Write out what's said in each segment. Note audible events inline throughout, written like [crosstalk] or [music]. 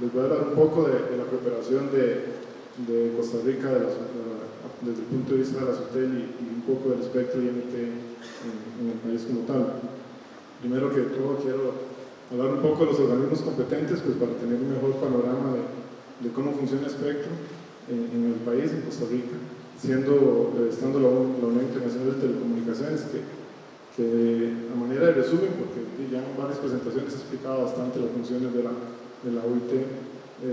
les voy a hablar un poco de, la preparación de, Costa Rica desde el punto de vista de la SOTEL y, un poco del espectro IMT en, el país como tal. Primero que todo quiero hablar un poco de los organismos competentes pues para tener un mejor panorama de, cómo funciona el espectro en, en, el país, en Costa Rica, siendo, eh, estando la, la Unión Internacional de Telecomunicaciones que que a manera de resumen, porque ya en varias presentaciones he explicado bastante las funciones de la, de la OIT,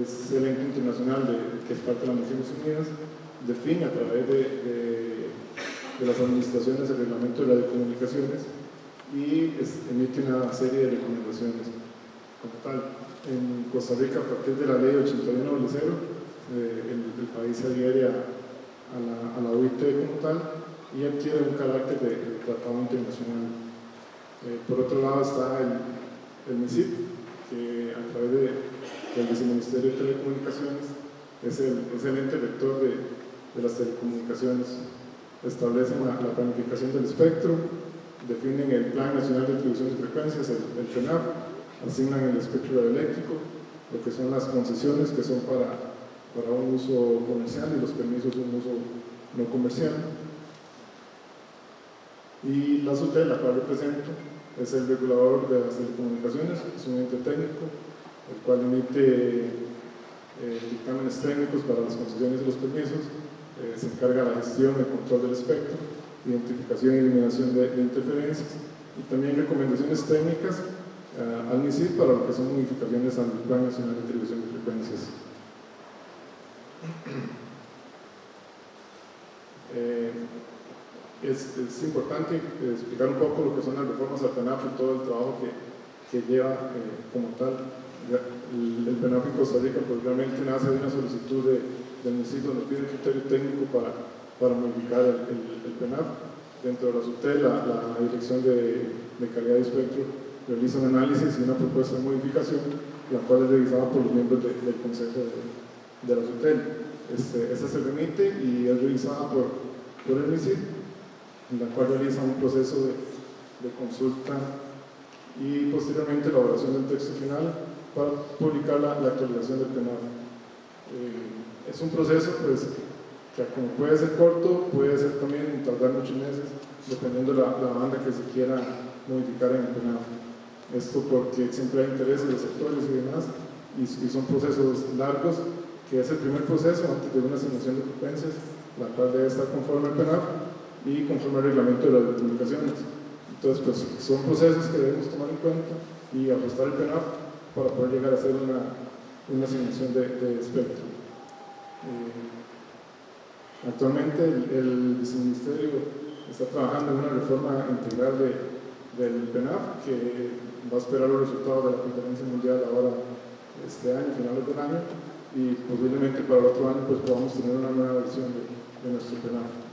es el ente internacional que es parte de las Naciones Unidas, define a través de, de, las administraciones el reglamento de radiocomunicaciones y emite una serie de recomendaciones como tal. En Costa Rica, a partir de la ley 81 eh, el, el, país se adhiere a, a, la, a OIT como tal y adquiere un carácter de, tratado internacional. Eh, por otro lado está el, el MISIP, que a través de, del Viceministerio de Telecomunicaciones es el, es el ente rector de, de, las telecomunicaciones. Establecen la, planificación del espectro, definen el Plan Nacional de Distribución de Frecuencias, el, el asignan el espectro eléctrico, lo que son las concesiones que son para, para un uso comercial y los permisos de un uso no comercial y la SUTEL, la cual represento, es el regulador de las telecomunicaciones, es un ente técnico, el cual emite eh, dictámenes técnicos para las concesiones y los permisos, eh, se encarga de la gestión y control del espectro, identificación y eliminación de, interferencias y también recomendaciones técnicas eh, al MISID para lo que son modificaciones al Plan Nacional de Televisión de Frecuencias. es, importante explicar un poco lo que son las reformas al PENAF y todo el trabajo que, que lleva eh, como tal. El, el PENAF en Costa Rica pues realmente nace de una solicitud de, del municipio nos pide criterio técnico para, para modificar el, el, PENAF. Dentro de la SUTEL, la, Dirección de, de, Calidad de Espectro realiza un análisis y una propuesta de modificación, la cual es revisada por los miembros de, del Consejo de, de la SUTEL. Este, esta se remite y es revisada por, por el en la cual realiza un proceso de, de consulta y posteriormente elaboración del texto final para publicar la, la actualización del penal. Eh, es un proceso pues, que como puede ser corto, puede ser también tardar muchos meses, dependiendo de la, la banda que se quiera modificar en el penal. Esto porque siempre hay intereses de sectores y demás, y, y, son procesos largos, que es el primer proceso antes de una asignación de frecuencias, la cual debe estar conforme al penal, y conforme al reglamento de las comunicaciones. Entonces, pues son procesos que debemos tomar en cuenta y ajustar el PENAF para poder llegar a hacer una, una asignación de, de espectro. Eh, actualmente el, el, viceministerio está trabajando en una reforma integral de, del PENAF que va a esperar los resultados de la conferencia mundial ahora este año, finales del año, y posiblemente para el otro año pues podamos tener una nueva versión de, de nuestro PENAF.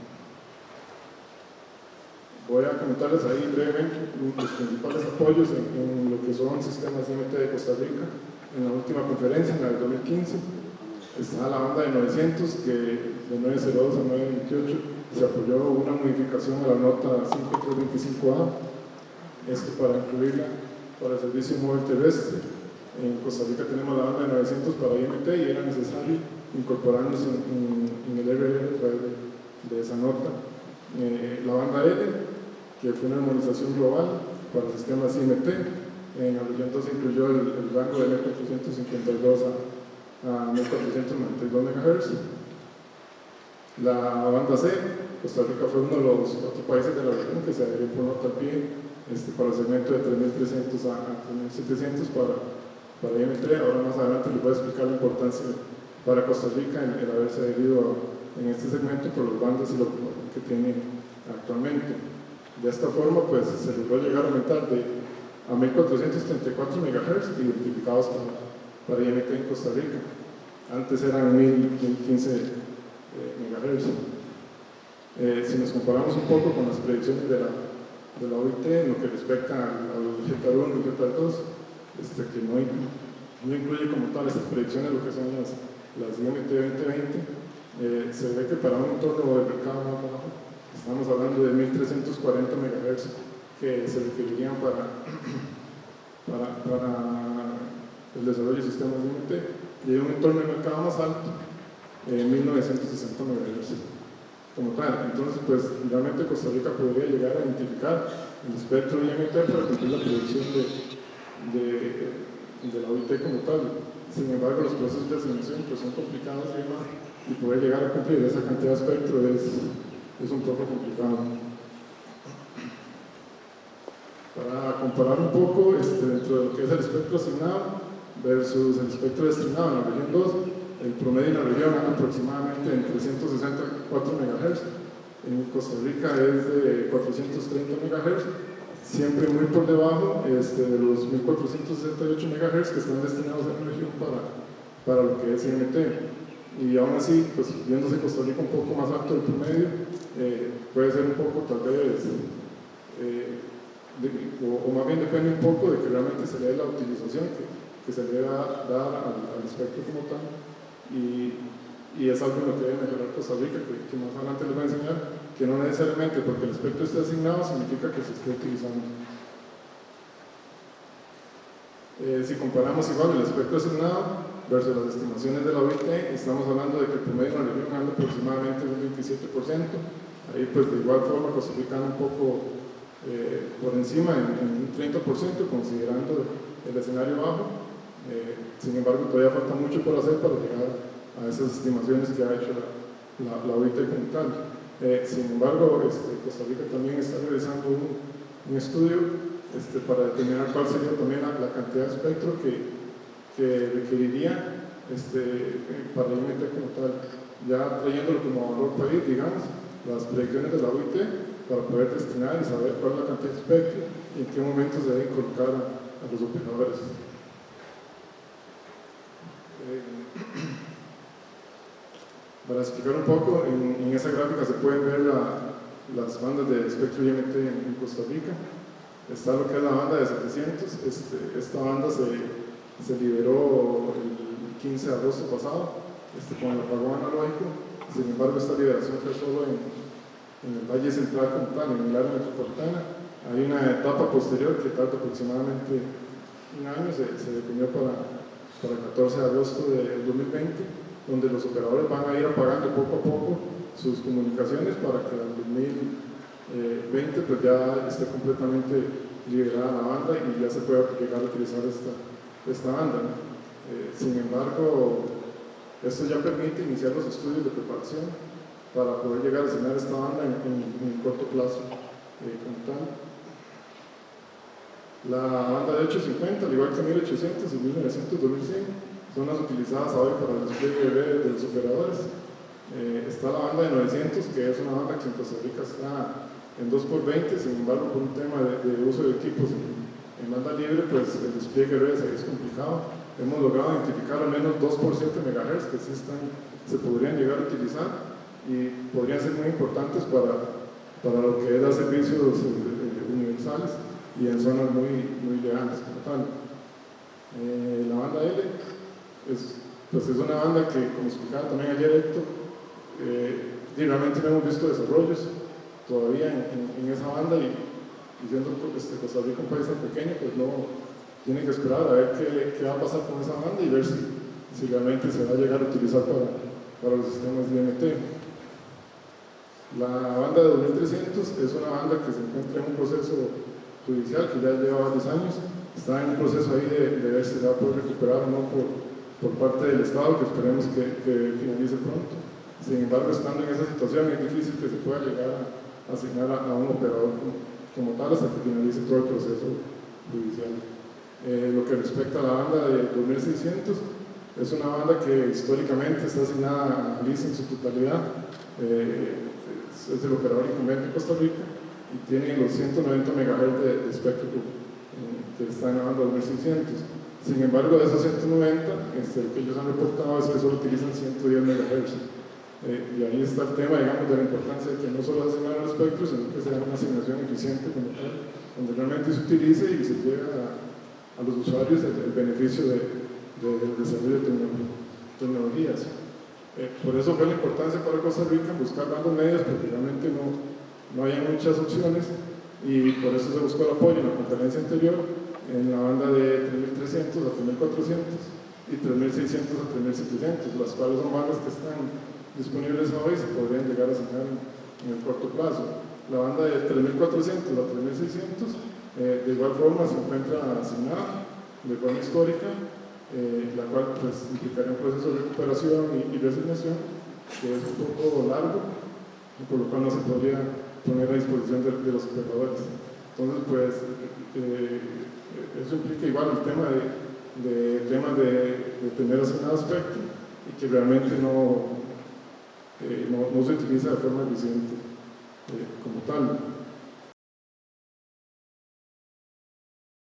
Voy a comentarles ahí brevemente los principales apoyos en, lo que son sistemas IMT de Costa Rica. En la última conferencia, en la del 2015, está la banda de 900, que de 902 a 928 se apoyó una modificación a la nota 5325A, esto para incluirla para el servicio móvil terrestre. En Costa Rica tenemos la banda de 900 para IMT y era necesario incorporarnos en, el RR a través de, esa nota. Eh, la banda L que fue una armonización global para sistemas IMT. En la región 2 incluyó el, rango de 1452 a, a 1492 MHz. La banda C, Costa Rica fue uno de los otros países de la región que se adhirió por nota al pie este, para el segmento de 3300 a, 3700 para, para IMT. Ahora más adelante les voy a explicar la importancia para Costa Rica en, el haberse adherido en este segmento por los bandas y lo que tiene actualmente. De esta forma, pues se logró llegar a aumentar de a 1434 MHz identificados para, para IMT en Costa Rica. Antes eran 1015 eh, MHz. Eh, si nos comparamos un poco con las predicciones de la, de la OIT en lo que respecta al GETAR 1 y GETAR 2, este, que no, no, incluye como tal estas predicciones lo que son las, las IMT 2020, eh, se ve que para un entorno de mercado más bajo Estamos hablando de 1340 MHz que se requerirían para, [clears throat] para, para el desarrollo de sistemas de IMT y hay un entorno de mercado más alto en 1960 MHz como tal. Entonces, pues realmente Costa Rica podría llegar a identificar el espectro de IMT para cumplir la producción de, de, de, la OIT como tal. Sin embargo, los procesos de asignación pues, son complicados y demás, y poder llegar a cumplir esa cantidad de espectro es, es un poco complicado. Para comparar un poco este, dentro de lo que es el espectro asignado versus el espectro destinado en la región 2, el promedio en la región anda aproximadamente en 364 MHz, en Costa Rica es de 430 MHz, siempre muy por debajo este, de los 1468 MHz que están destinados en la región para, para lo que es IMT. Y aún así, pues viéndose Costa Rica un poco más alto del promedio, eh, puede ser un poco tal vez eh, o, más bien depende un poco de que realmente se le dé la utilización que, se le va a dar al, al, espectro como tal. Y, es algo en lo que debe mejorar Costa Rica que, que, más adelante les voy a enseñar que no necesariamente porque el espectro esté asignado significa que se esté utilizando. Eh, si comparamos igual el espectro asignado versus las estimaciones de la OIT estamos hablando de que el promedio en la región anda aproximadamente un 27% ahí pues de igual forma Rica un poco eh, por encima en, un 30% considerando el escenario bajo. Eh, sin embargo, todavía falta mucho por hacer para llegar a esas estimaciones que ha hecho la, OIT como tal. Eh, sin embargo, este, Costa Rica también está realizando un, un estudio este, para determinar cuál sería también la, la cantidad de espectro que, que requeriría este, para IMT como tal, ya trayéndolo como valor país, digamos, las proyecciones de la OIT para poder destinar y saber cuál es la cantidad de espectro y en qué momento se debe colocar a, a los operadores. Eh, [clears throat] para explicar un poco, en, en, esa gráfica se pueden ver la, las bandas de espectro IMT en, en, Costa Rica. Está lo que es la banda de 700. Este, esta banda se, se liberó el 15 de agosto pasado este, con el apagón analógico. Sin embargo, esta liberación fue solo en, en el Valle Central como en el área metropolitana. Hay una etapa posterior que tarda aproximadamente un año, se, se definió para, para el 14 de agosto del 2020, donde los operadores van a ir apagando poco a poco sus comunicaciones para que en 2020 pues ya esté completamente liberada la banda y ya se pueda llegar a utilizar esta, esta banda. Eh, sin embargo, esto ya permite iniciar los estudios de preparación para poder llegar a asignar esta banda en, en, corto plazo eh, como tal. La banda de 850, al igual que 1800 y 1900, 2100, son las utilizadas hoy para el despliegue de los operadores. Eh, está la banda de 900, que es una banda que en Costa Rica está en 2x20, sin embargo, por un tema de, de uso de equipos en, banda libre, pues el despliegue es complicado. Hemos logrado identificar al menos 2 por 7 MHz que sí están, se podrían llegar a utilizar y podrían ser muy importantes para, para lo que dar servicios eh, universales y en zonas muy, muy lejanas como tal. Eh, la banda L es, pues es una banda que, como explicaba también ayer Héctor, eh, no hemos visto desarrollos todavía en, en, en esa banda y, y siendo este, Costa Rica un país tan pequeño, pues no tienen que esperar a ver qué, qué, va a pasar con esa banda y ver si, si realmente se va a llegar a utilizar para, para los sistemas IMT. La banda de 2300 es una banda que se encuentra en un proceso judicial que ya lleva varios años, está en un proceso ahí de, de ver si se va a poder recuperar o no por, por parte del Estado, que esperemos que, finalice pronto. Sin embargo, estando en esa situación es difícil que se pueda llegar a asignar a, a un operador como, como, tal hasta que finalice todo el proceso judicial. Eh, lo que respecta a la banda de 2600, es una banda que históricamente está asignada a LIS en su totalidad. Eh, es el operador incumbente de Costa Rica y tiene los 190 MHz de, espectro eh, que está en la banda 2600. Sin embargo, de esos 190, este, que ellos han reportado es que solo utilizan 110 MHz. Eh, y ahí está el tema, digamos, de la importancia de que no solo asignar el espectro, sino que sea una asignación eficiente como tal, donde realmente se utilice y se llegue a, los usuarios el, beneficio de, de, del desarrollo de tecnologías. Eh, por eso fue la importancia para Costa Rica buscar bandas medias, porque realmente no, no hay muchas opciones y por eso se buscó el apoyo en la conferencia anterior en la banda de 3300 a 3400 y 3600 a 3700, las cuales son bandas que están disponibles hoy y se podrían llegar a asignar en, el corto plazo. La banda de 3400 a 3600 eh, de igual forma se encuentra asignada de forma histórica, eh, la cual pues, implicaría un proceso de recuperación y, resignación que es un poco largo, por lo cual no se podría poner a disposición de, los operadores. Entonces, pues, eh, eso implica igual el tema de temas de, tener asignado aspecto y que realmente no, eh, no, se utiliza de forma eficiente eh, como tal.